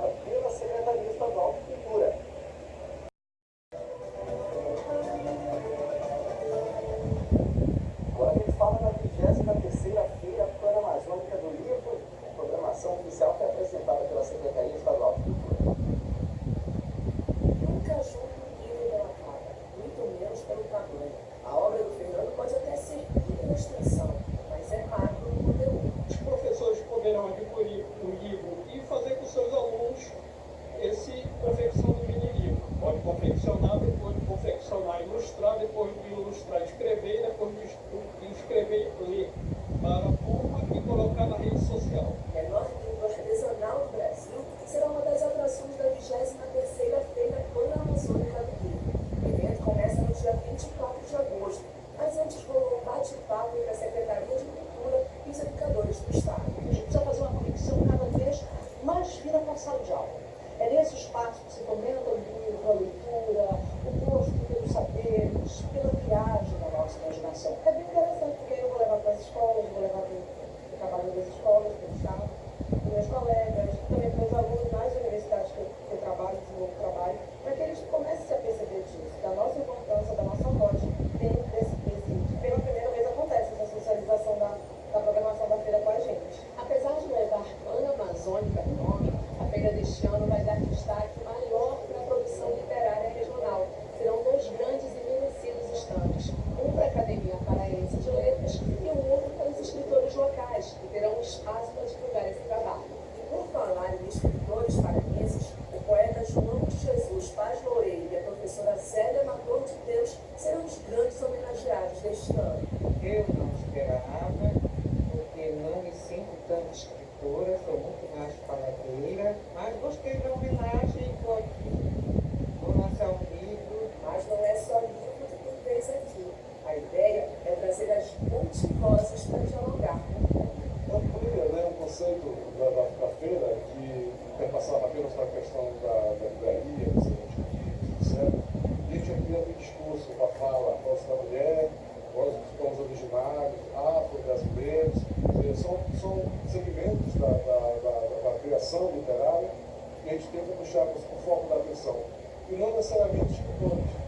pela Secretaria Estadual de Cultura. Ilustrar, depois de ilustrar, escrever, depois de escrever, ler para a turma e colocar na rede social. Menor língua artesanal do Brasil será uma das atrações da 23ª Feira Pan-Amazônica do Livro. O evento começa no dia 24 de agosto, mas antes rolou um bate-papo entre a Secretaria de Cultura e os educadores do Estado. A gente precisa fazer uma conexão cada vez mais fina com a sala de aula. É nesse espaço que se fomenta o livro, a leitura, o gosto pelos saberes, pela viagem da nossa imaginação. É bem interessante, porque eu vou levar para as escolas, vou levar para o trabalho das escolas, para o Estado, para meus colegas, também para os alunos nas universidades que eu, que eu trabalho, desenvolvo trabalho, para que eles comecem a perceber disso, da nossa importância, da nossa voz dentro desse presídio. Pela primeira vez acontece essa socialização da, da programação da feira com a gente. Apesar de levar Nome, a feira deste ano vai dar destaque maior para a produção literária regional. Serão dois grandes e merecidos estandes, um para a Academia Paraense de Letras e o outro para os escritores locais, que terão espaço para divulgar esse trabalho. E por falar em escritores paraenses, o poeta João de Jesus Paz Loureiro e a professora Zélia Mator de Deus serão os grandes homenageados deste ano. Eu não esperava, porque não me sinto tanto escritora, sou muito mais paladeira, mas gostei da homenagem e estou aqui. Vou lançar um livro. Mas não é só livro que tem vez aqui. A ideia é trazer as multivozes para dialogar com o mundo. Eu poderia, né, um conceito da, da, da feira de perpassar apenas para a questão da, da livraria, dos livros, etc. E a gente ampliando o discurso, a fala, a voz da mulher, dos povos originários, afro-brasileiros, são, são segmentos da, da, da, da criação literária que a gente tenta puxar para o foco da atenção. E não necessariamente escritores.